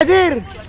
decir?